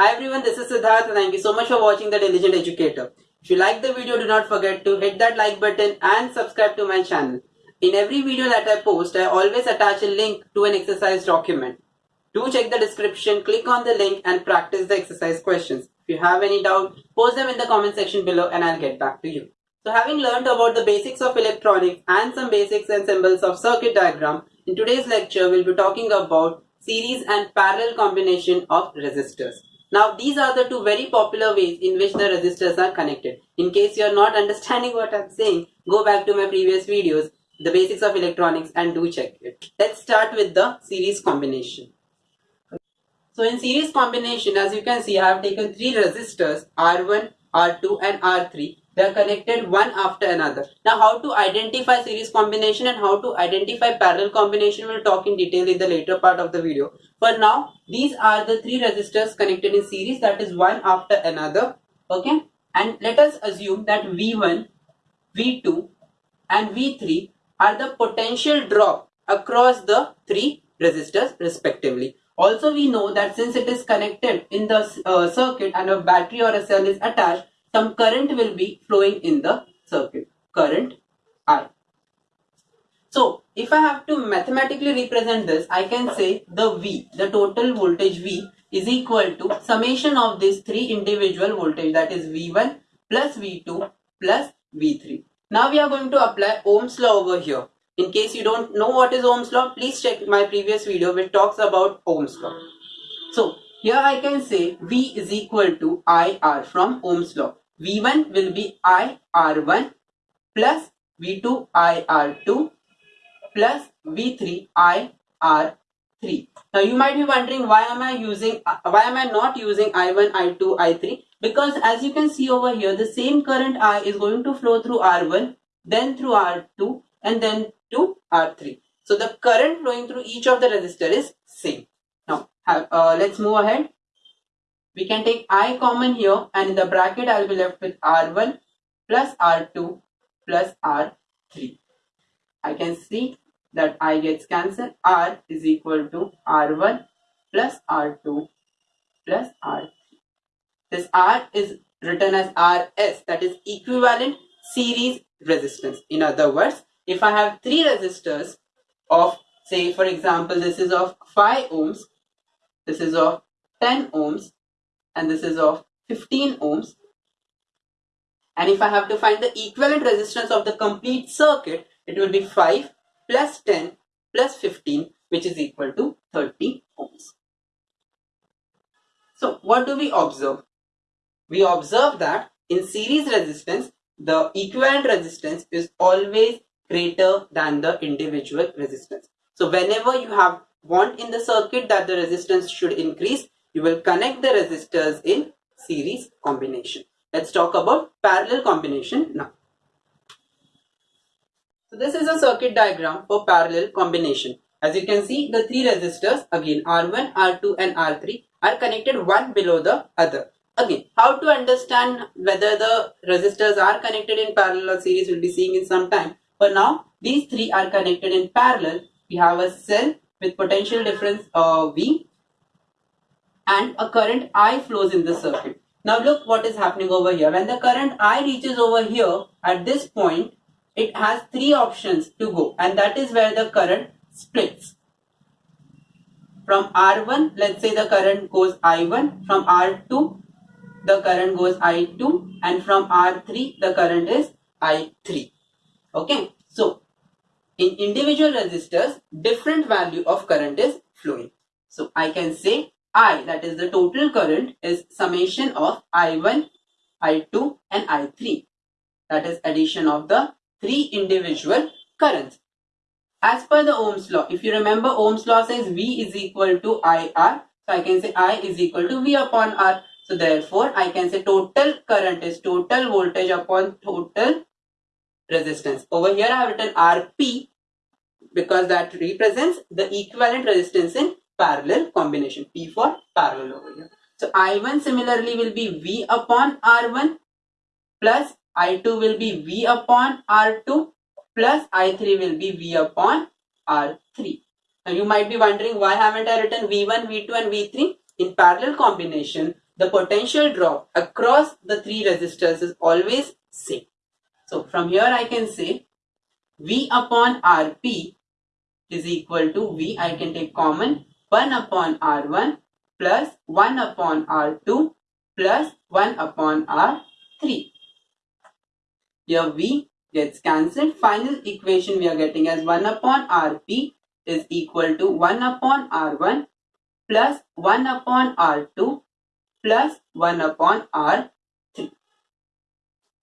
Hi everyone, this is Siddharth and thank you so much for watching The Diligent Educator. If you like the video, do not forget to hit that like button and subscribe to my channel. In every video that I post, I always attach a link to an exercise document. Do check the description, click on the link and practice the exercise questions. If you have any doubt, post them in the comment section below and I'll get back to you. So having learned about the basics of electronics and some basics and symbols of circuit diagram, in today's lecture we'll be talking about series and parallel combination of resistors. Now these are the two very popular ways in which the resistors are connected. In case you are not understanding what I'm saying, go back to my previous videos, the basics of electronics and do check it. Let's start with the series combination. So in series combination, as you can see, I have taken three resistors R1, R2 and R3 they are connected one after another. Now how to identify series combination and how to identify parallel combination we'll talk in detail in the later part of the video. For now, these are the three resistors connected in series that is one after another. Okay. And let us assume that V1, V2 and V3 are the potential drop across the three resistors respectively. Also we know that since it is connected in the uh, circuit and a battery or a cell is attached, some current will be flowing in the circuit, current I. So if I have to mathematically represent this, I can say the V, the total voltage V is equal to summation of these three individual voltage that is V1 plus V2 plus V3. Now we are going to apply Ohm's law over here. In case you don't know what is Ohm's law, please check my previous video which talks about Ohm's law. So here I can say V is equal to IR from Ohm's law. V1 will be IR1 plus V2 IR2 plus V3 IR3. Now you might be wondering why am I using why am I not using I1, I2, I3 because as you can see over here the same current I is going to flow through R1 then through R2 and then to R3. So the current flowing through each of the resistor is same. Have, uh, let's move ahead we can take i common here and in the bracket I'll be left with r1 plus r2 plus r3. I can see that i gets cancelled r is equal to r1 plus r2 plus r3. This r is written as rs that is equivalent series resistance. In other words, if I have three resistors of say for example this is of 5 ohms, this is of 10 ohms and this is of 15 ohms. And if I have to find the equivalent resistance of the complete circuit, it will be 5 plus 10 plus 15 which is equal to 30 ohms. So what do we observe? We observe that in series resistance, the equivalent resistance is always greater than the individual resistance. So whenever you have want in the circuit that the resistance should increase, you will connect the resistors in series combination. Let's talk about parallel combination now. So this is a circuit diagram for parallel combination. As you can see, the three resistors again R1, R2 and R3 are connected one below the other. Again, how to understand whether the resistors are connected in parallel or series we'll be seeing in some time. For now, these three are connected in parallel. We have a cell with potential difference uh, V and a current I flows in the circuit. Now look what is happening over here. When the current I reaches over here at this point, it has three options to go and that is where the current splits. From R1, let's say the current goes I1. From R2, the current goes I2 and from R3, the current is I3. Okay, so in individual resistors, different value of current is flowing. So I can say I that is the total current is summation of I1, I2 and I3. That is addition of the three individual currents. As per the Ohm's law, if you remember Ohm's law says V is equal to IR. So I can say I is equal to V upon R. So therefore I can say total current is total voltage upon total resistance. Over here I have written RP because that represents the equivalent resistance in parallel combination. P for parallel over here. So I1 similarly will be V upon R1 plus I2 will be V upon R2 plus I3 will be V upon R3. Now you might be wondering why haven't I written V1, V2 and V3? In parallel combination, the potential drop across the three resistors is always same. So from here I can say V upon Rp is equal to V, I can take common 1 upon R1 plus 1 upon R2 plus 1 upon R3. Here V gets cancelled. Final equation we are getting as 1 upon Rp is equal to 1 upon R1 plus 1 upon R2 plus 1 upon R3.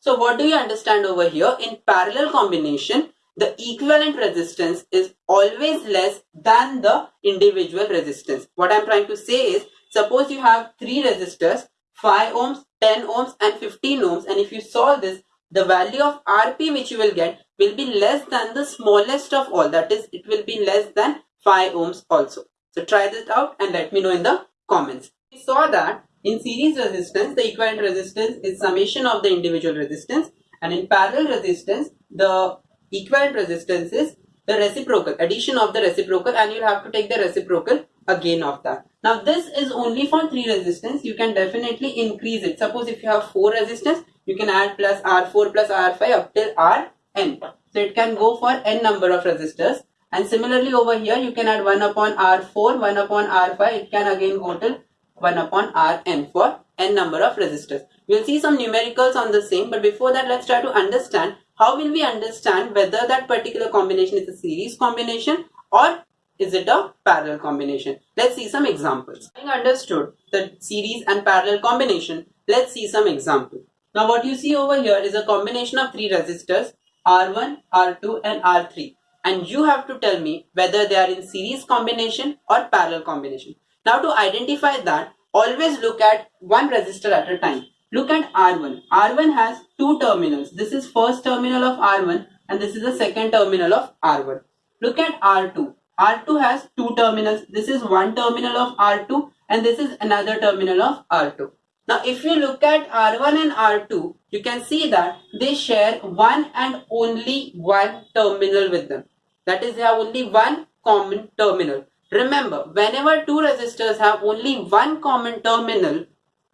So what do you understand over here? In parallel combination, the equivalent resistance is always less than the individual resistance. What I'm trying to say is, suppose you have three resistors, 5 ohms, 10 ohms and 15 ohms and if you solve this, the value of Rp which you will get will be less than the smallest of all. That is, it will be less than 5 ohms also. So try this out and let me know in the comments. We saw that in series resistance, the equivalent resistance is summation of the individual resistance and in parallel resistance, the equivalent resistance is the reciprocal, addition of the reciprocal and you'll have to take the reciprocal again of that. Now this is only for 3 resistance, you can definitely increase it. Suppose if you have 4 resistance, you can add plus R4 plus R5 up till Rn. So it can go for n number of resistors and similarly over here you can add 1 upon R4, 1 upon R5, it can again go till 1 upon Rn for n number of resistors. We'll see some numericals on the same but before that let's try to understand how will we understand whether that particular combination is a series combination or is it a parallel combination? Let's see some examples. Having understood the series and parallel combination, let's see some examples. Now what you see over here is a combination of three resistors R1, R2 and R3 and you have to tell me whether they are in series combination or parallel combination. Now to identify that, always look at one resistor at a time. Look at R1. R1 has two terminals. This is first terminal of R1 and this is the second terminal of R1. Look at R2. R2 has two terminals. This is one terminal of R2 and this is another terminal of R2. Now if you look at R1 and R2, you can see that they share one and only one terminal with them. That is they have only one common terminal. Remember, whenever two resistors have only one common terminal,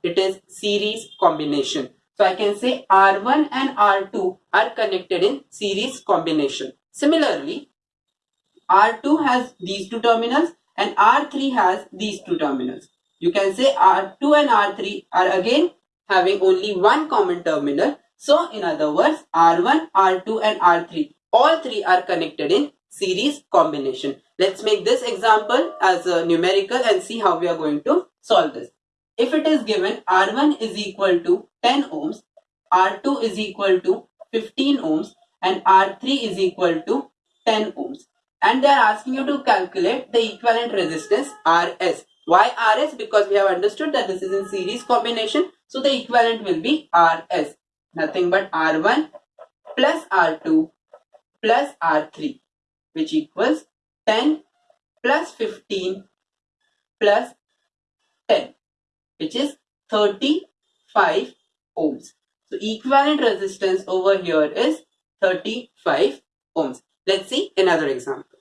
it is series combination. So I can say R1 and R2 are connected in series combination. Similarly, R2 has these two terminals and R3 has these two terminals. You can say R2 and R3 are again having only one common terminal. So in other words, R1, R2 and R3, all three are connected in series combination. Let's make this example as a numerical and see how we are going to solve this. If it is given R1 is equal to 10 ohms, R2 is equal to 15 ohms and R3 is equal to 10 ohms. And they are asking you to calculate the equivalent resistance RS. Why RS? Because we have understood that this is in series combination. So the equivalent will be RS. Nothing but R1 plus R2 plus R3 which equals 10 plus 15 plus 10 which is 35 ohms. So equivalent resistance over here is 35 ohms. Let's see another example.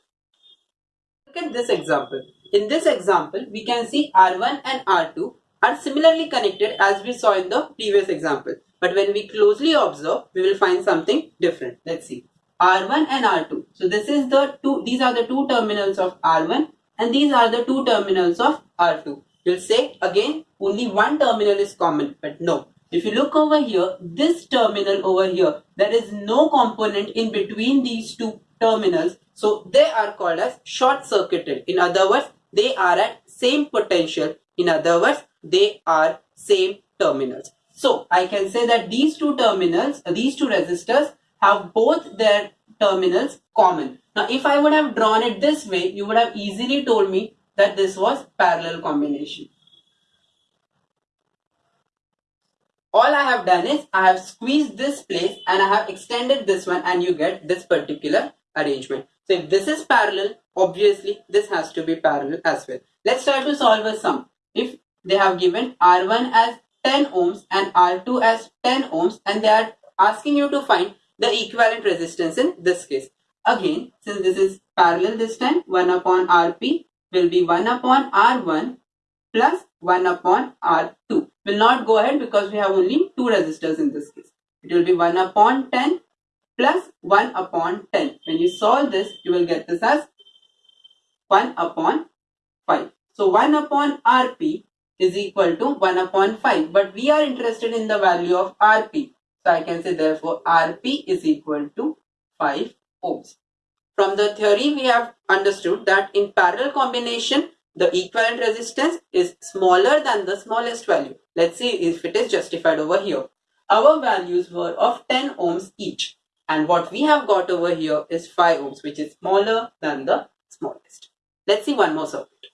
Look at this example. In this example, we can see R1 and R2 are similarly connected as we saw in the previous example. But when we closely observe, we will find something different. Let's see. R1 and R2. So this is the two, these are the two terminals of R1 and these are the two terminals of R2. You'll say again only one terminal is common but no. If you look over here, this terminal over here, there is no component in between these two terminals. So they are called as short circuited. In other words, they are at same potential. In other words, they are same terminals. So I can say that these two terminals, these two resistors have both their terminals common. Now if I would have drawn it this way, you would have easily told me that this was parallel combination. All I have done is I have squeezed this place and I have extended this one and you get this particular arrangement. So if this is parallel, obviously this has to be parallel as well. Let's try to solve a sum. If they have given R1 as 10 ohms and R2 as 10 ohms and they are asking you to find the equivalent resistance in this case. Again, since this is parallel this time, 1 upon Rp will be 1 upon R1 plus 1 upon R2 will not go ahead because we have only two resistors in this case. It will be 1 upon 10 plus 1 upon 10. When you solve this, you will get this as 1 upon 5. So 1 upon Rp is equal to 1 upon 5. But we are interested in the value of Rp. So I can say therefore Rp is equal to 5 ohms. From the theory we have understood that in parallel combination the equivalent resistance is smaller than the smallest value. Let's see if it is justified over here. Our values were of 10 ohms each and what we have got over here is 5 ohms which is smaller than the smallest. Let's see one more circuit.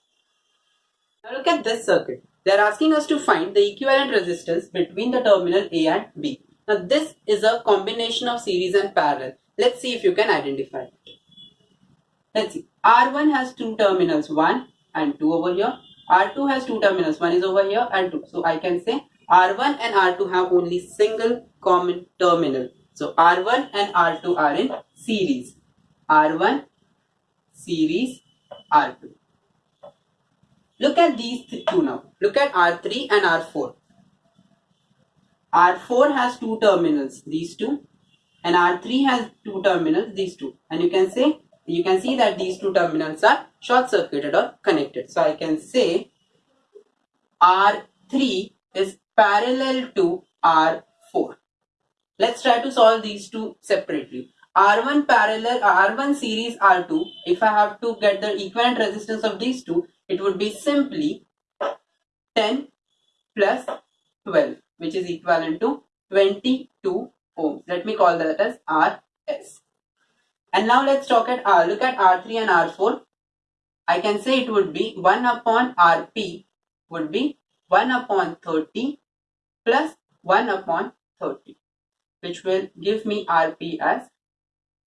Now look at this circuit. They are asking us to find the equivalent resistance between the terminal A and B. Now this is a combination of series and parallel. Let's see if you can identify. Let's see. R1 has two terminals, 1 and 2 over here. R2 has two terminals, one is over here and 2. So I can say R1 and R2 have only single common terminal. So R1 and R2 are in series. R1 series R2. Look at these two now. Look at R3 and R4. R4 has two terminals, these two, and R3 has two terminals, these two. And you can say, you can see that these two terminals are short circuited or connected. So I can say R3 is parallel to R4. Let's try to solve these two separately. R1 parallel, uh, R1 series R2, if I have to get the equivalent resistance of these two, it would be simply 10 plus 12, which is equivalent to 22 ohms. Let me call that as RS. And now let's talk at R. Look at R3 and R4. I can say it would be 1 upon Rp would be 1 upon 30 plus 1 upon 30 which will give me Rp as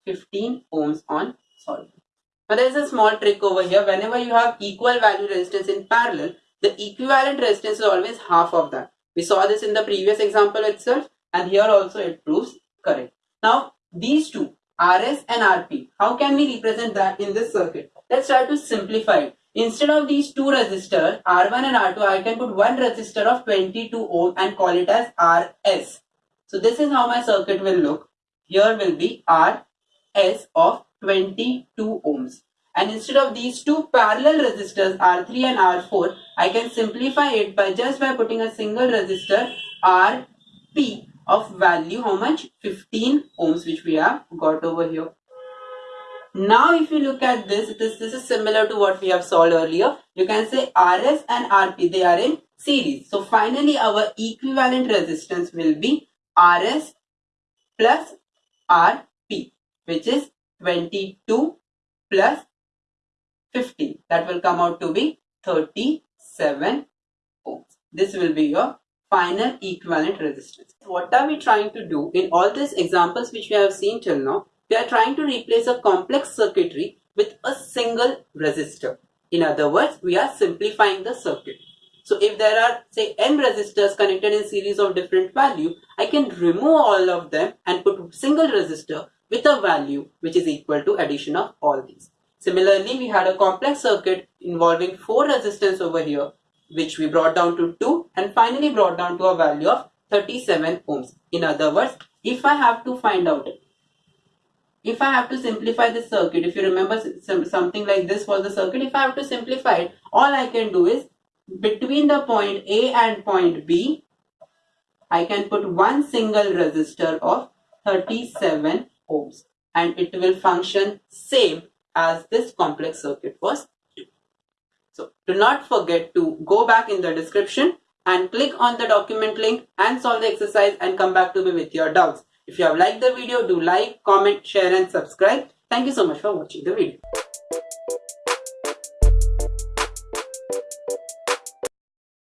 15 ohms on solvent. Now there is a small trick over here. Whenever you have equal value resistance in parallel, the equivalent resistance is always half of that. We saw this in the previous example itself and here also it proves correct. Now these two RS and RP, how can we represent that in this circuit? Let's try to simplify it. Instead of these two resistors R1 and R2, I can put one resistor of 22 ohm and call it as RS. So this is how my circuit will look. Here will be RS of 22 ohms. And instead of these two parallel resistors R3 and R4, I can simplify it by just by putting a single resistor RP of value how much 15 ohms which we have got over here. Now if you look at this, this, this is similar to what we have solved earlier. You can say RS and RP, they are in series. So finally our equivalent resistance will be RS plus RP which is 22 plus 15 that will come out to be 37 ohms. This will be your final equivalent resistance. What are we trying to do in all these examples which we have seen till now? We are trying to replace a complex circuitry with a single resistor. In other words, we are simplifying the circuit. So if there are say n resistors connected in series of different value, I can remove all of them and put single resistor with a value which is equal to addition of all these. Similarly, we had a complex circuit involving 4 resistance over here which we brought down to 2 and finally brought down to a value of 37 ohms. In other words, if I have to find out, if I have to simplify the circuit, if you remember something like this was the circuit, if I have to simplify it, all I can do is between the point A and point B, I can put one single resistor of 37 ohms and it will function same as this complex circuit was So do not forget to go back in the description and click on the document link and solve the exercise and come back to me with your doubts. If you have liked the video, do like, comment, share and subscribe. Thank you so much for watching the video.